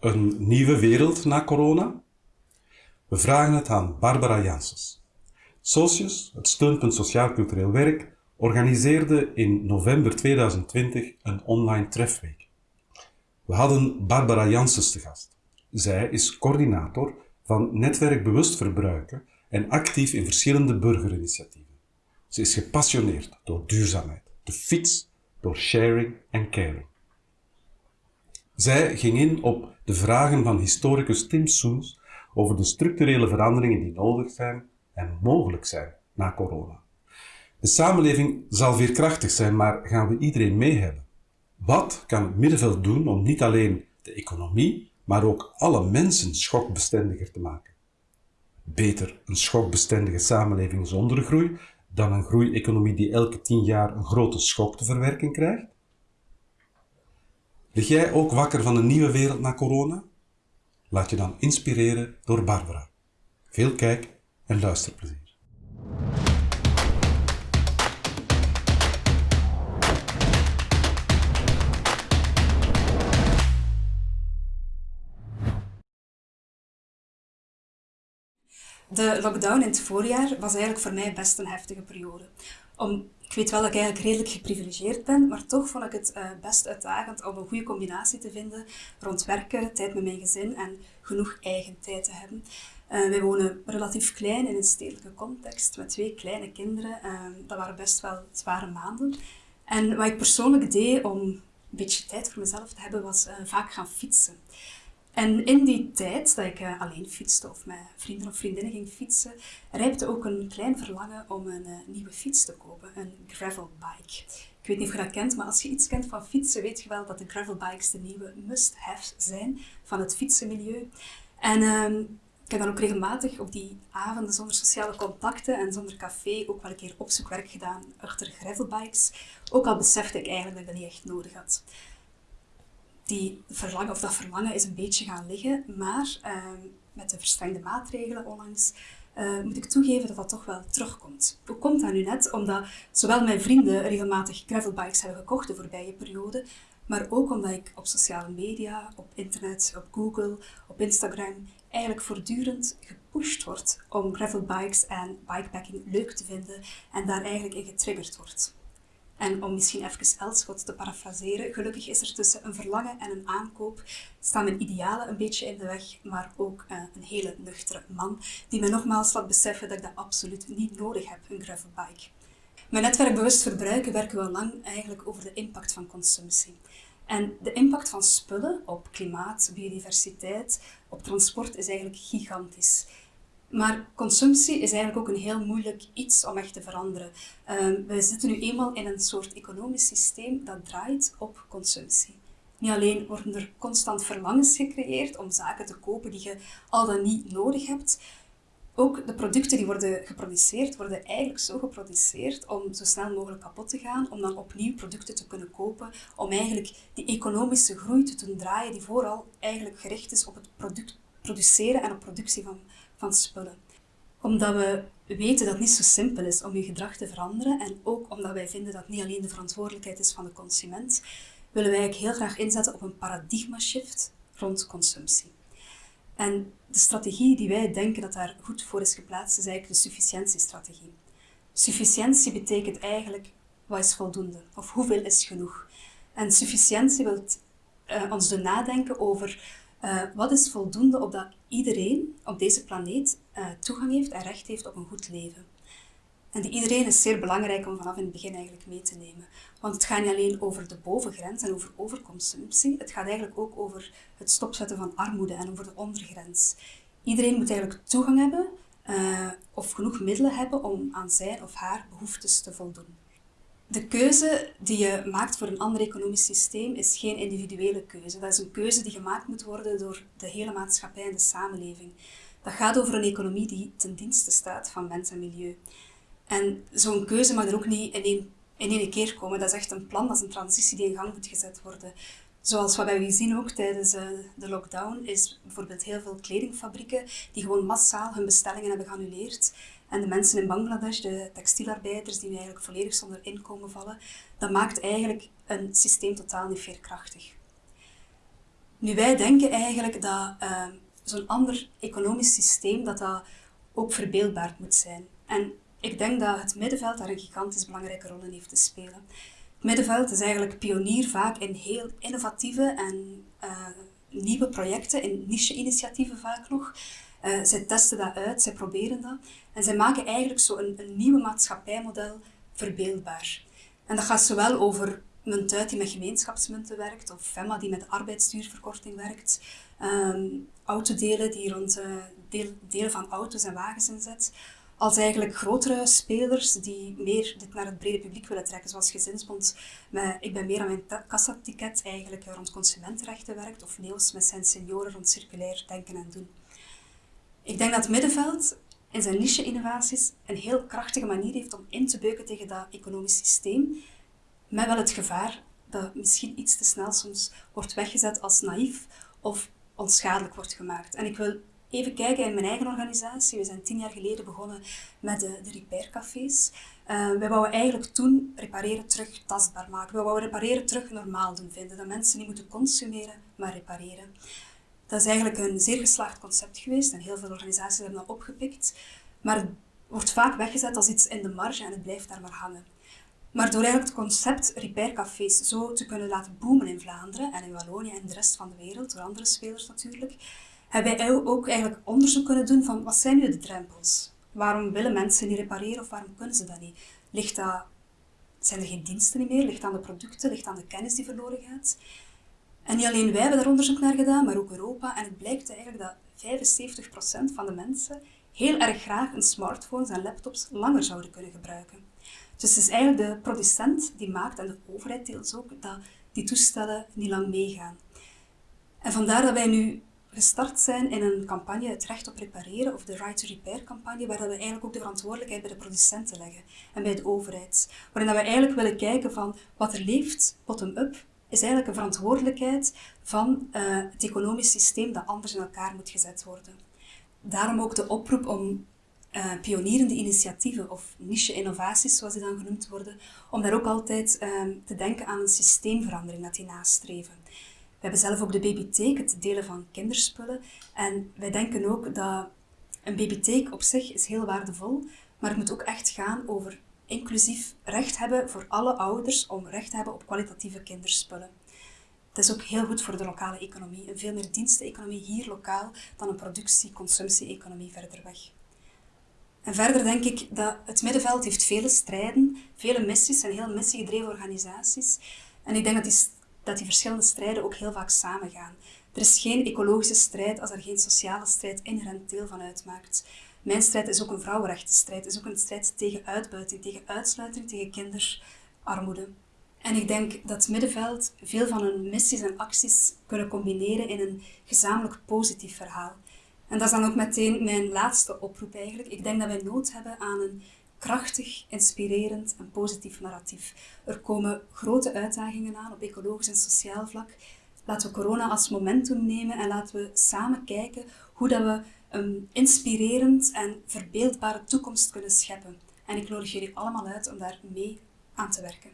Een nieuwe wereld na corona? We vragen het aan Barbara Janssens. Socius, het steunpunt Sociaal-Cultureel Werk, organiseerde in november 2020 een online trefweek. We hadden Barbara Janssens te gast. Zij is coördinator van Netwerk Bewust Verbruiken en actief in verschillende burgerinitiatieven. Ze is gepassioneerd door duurzaamheid, de fiets, door sharing en caring. Zij ging in op de vragen van historicus Tim Soens over de structurele veranderingen die nodig zijn en mogelijk zijn na corona. De samenleving zal veerkrachtig zijn, maar gaan we iedereen mee hebben? Wat kan het middenveld doen om niet alleen de economie, maar ook alle mensen schokbestendiger te maken? Beter een schokbestendige samenleving zonder groei dan een groeieconomie die elke tien jaar een grote schok te verwerken krijgt? Lig jij ook wakker van een nieuwe wereld na corona? Laat je dan inspireren door Barbara. Veel kijk- en luisterplezier. De lockdown in het voorjaar was eigenlijk voor mij best een heftige periode. Om, ik weet wel dat ik eigenlijk redelijk geprivilegeerd ben, maar toch vond ik het uh, best uitdagend om een goede combinatie te vinden rond werken, tijd met mijn gezin en genoeg eigen tijd te hebben. Uh, wij wonen relatief klein in een stedelijke context met twee kleine kinderen. Uh, dat waren best wel zware maanden. En wat ik persoonlijk deed om een beetje tijd voor mezelf te hebben, was vaak gaan fietsen. En in die tijd dat ik uh, alleen fietste of met vrienden of vriendinnen ging fietsen, rijpte ook een klein verlangen om een uh, nieuwe fiets te kopen, een gravelbike. Ik weet niet of je dat kent, maar als je iets kent van fietsen, weet je wel dat de gravelbikes de nieuwe must-have zijn van het fietsenmilieu. En uh, ik heb dan ook regelmatig op die avonden zonder sociale contacten en zonder café ook wel een keer opzoekwerk gedaan achter gravelbikes. Ook al besefte ik eigenlijk dat ik dat niet echt nodig had die verlangen, of dat verlangen is een beetje gaan liggen, maar uh, met de verstrengde maatregelen onlangs uh, moet ik toegeven dat dat toch wel terugkomt. Hoe komt dat nu net? Omdat zowel mijn vrienden regelmatig gravelbikes hebben gekocht de voorbije periode, maar ook omdat ik op sociale media, op internet, op Google, op Instagram eigenlijk voortdurend gepusht word om gravelbikes en bikepacking leuk te vinden en daar eigenlijk in getriggerd wordt. En om misschien even Elschot te parafraseren, gelukkig is er tussen een verlangen en een aankoop staan mijn idealen een beetje in de weg, maar ook uh, een hele nuchtere man die me nogmaals laat beseffen dat ik dat absoluut niet nodig heb, een gravelbike. Mijn netwerk bewust verbruiken werken we al lang eigenlijk over de impact van consumptie. En de impact van spullen op klimaat, biodiversiteit, op transport is eigenlijk gigantisch. Maar consumptie is eigenlijk ook een heel moeilijk iets om echt te veranderen. Um, we zitten nu eenmaal in een soort economisch systeem dat draait op consumptie. Niet alleen worden er constant verlangens gecreëerd om zaken te kopen die je al dan niet nodig hebt, ook de producten die worden geproduceerd, worden eigenlijk zo geproduceerd om zo snel mogelijk kapot te gaan, om dan opnieuw producten te kunnen kopen, om eigenlijk die economische groei te doen draaien die vooral eigenlijk gericht is op het product produceren en op productie van van spullen. Omdat we weten dat het niet zo simpel is om je gedrag te veranderen en ook omdat wij vinden dat het niet alleen de verantwoordelijkheid is van de consument, willen wij heel graag inzetten op een paradigma-shift rond consumptie. En de strategie die wij denken dat daar goed voor is geplaatst, is eigenlijk de sufficiëntiestrategie. Sufficiëntie betekent eigenlijk wat is voldoende of hoeveel is genoeg. En sufficiëntie wil uh, ons doen nadenken over uh, wat is voldoende opdat iedereen op deze planeet uh, toegang heeft en recht heeft op een goed leven? En die iedereen is zeer belangrijk om vanaf in het begin eigenlijk mee te nemen. Want het gaat niet alleen over de bovengrens en over overconsumptie, het gaat eigenlijk ook over het stopzetten van armoede en over de ondergrens. Iedereen moet eigenlijk toegang hebben uh, of genoeg middelen hebben om aan zijn of haar behoeftes te voldoen. De keuze die je maakt voor een ander economisch systeem is geen individuele keuze. Dat is een keuze die gemaakt moet worden door de hele maatschappij en de samenleving. Dat gaat over een economie die ten dienste staat van mens en milieu. En zo'n keuze mag er ook niet in één, in één keer komen. Dat is echt een plan, dat is een transitie die in gang moet gezet worden. Zoals wat we hebben gezien ook tijdens uh, de lockdown, is bijvoorbeeld heel veel kledingfabrieken die gewoon massaal hun bestellingen hebben geannuleerd. En de mensen in Bangladesh, de textielarbeiders die eigenlijk volledig zonder inkomen vallen, dat maakt eigenlijk een systeem totaal niet veerkrachtig. Nu, wij denken eigenlijk dat ehm, zo'n ander economisch systeem dat dat ook verbeeldbaar moet zijn. En ik denk dat het middenveld daar een gigantisch belangrijke rol in heeft te spelen. Het middenveld is eigenlijk pionier vaak in heel innovatieve en uh, nieuwe projecten, in niche-initiatieven vaak nog. Uh, zij testen dat uit, zij proberen dat. En zij maken eigenlijk zo een, een nieuwe maatschappijmodel verbeeldbaar. En dat gaat zowel over Muntuit die met gemeenschapsmunten werkt, of Femma die met arbeidsduurverkorting werkt, um, autodelen die rond uh, deel, delen van auto's en wagens inzet, als eigenlijk grotere spelers die meer dit naar het brede publiek willen trekken, zoals Gezinsbond met Ik ben meer aan mijn kassaticket eigenlijk rond consumentenrechten werkt, of Neels met zijn senioren rond circulair denken en doen. Ik denk dat het middenveld in zijn niche-innovaties een heel krachtige manier heeft om in te beuken tegen dat economisch systeem, met wel het gevaar dat misschien iets te snel soms wordt weggezet als naïef of onschadelijk wordt gemaakt. En ik wil even kijken in mijn eigen organisatie. We zijn tien jaar geleden begonnen met de, de repaircafés. Uh, wij wouden eigenlijk toen repareren terug tastbaar maken. We wouden repareren terug normaal doen vinden. Dat mensen niet moeten consumeren, maar repareren. Dat is eigenlijk een zeer geslaagd concept geweest en heel veel organisaties hebben dat opgepikt. Maar het wordt vaak weggezet als iets in de marge en het blijft daar maar hangen. Maar door eigenlijk het concept repaircafés zo te kunnen laten boomen in Vlaanderen en in Wallonië en de rest van de wereld, door andere spelers natuurlijk, hebben wij ook eigenlijk onderzoek kunnen doen van wat zijn nu de drempels? Waarom willen mensen niet repareren of waarom kunnen ze dat niet? Ligt dat, zijn er geen diensten meer? Ligt aan de producten? Ligt aan de kennis die verloren gaat? En niet alleen wij hebben daar onderzoek naar gedaan, maar ook Europa. En het blijkt eigenlijk dat 75% van de mensen heel erg graag een smartphones en laptops langer zouden kunnen gebruiken. Dus het is eigenlijk de producent die maakt, en de overheid deels ook, dat die toestellen niet lang meegaan. En vandaar dat wij nu gestart zijn in een campagne, het recht op repareren, of de Right to Repair campagne, waar we eigenlijk ook de verantwoordelijkheid bij de producenten leggen en bij de overheid. Waarin we eigenlijk willen kijken van wat er leeft, bottom-up, is eigenlijk een verantwoordelijkheid van uh, het economisch systeem dat anders in elkaar moet gezet worden. Daarom ook de oproep om uh, pionierende initiatieven of niche-innovaties, zoals die dan genoemd worden, om daar ook altijd uh, te denken aan een systeemverandering dat die nastreven. We hebben zelf ook de babytheek, het delen van kinderspullen. En wij denken ook dat een babytheek op zich is heel waardevol, maar het moet ook echt gaan over inclusief recht hebben voor alle ouders om recht te hebben op kwalitatieve kinderspullen. Het is ook heel goed voor de lokale economie. Een veel meer diensteconomie hier lokaal dan een productie-consumptie-economie verder weg. En verder denk ik dat het middenveld heeft vele strijden, vele missies en heel missiegedreven organisaties. En ik denk dat die dat die verschillende strijden ook heel vaak samengaan. Er is geen ecologische strijd als er geen sociale strijd inherent deel van uitmaakt. Mijn strijd is ook een vrouwenrechtenstrijd, is ook een strijd tegen uitbuiting, tegen uitsluiting, tegen kinderarmoede. En ik denk dat middenveld veel van hun missies en acties kunnen combineren in een gezamenlijk positief verhaal. En dat is dan ook meteen mijn laatste oproep eigenlijk. Ik denk dat wij nood hebben aan een krachtig, inspirerend en positief narratief. Er komen grote uitdagingen aan op ecologisch en sociaal vlak. Laten we corona als momentum nemen en laten we samen kijken hoe dat we een inspirerend en verbeeldbare toekomst kunnen scheppen. En ik nodig jullie allemaal uit om daar mee aan te werken.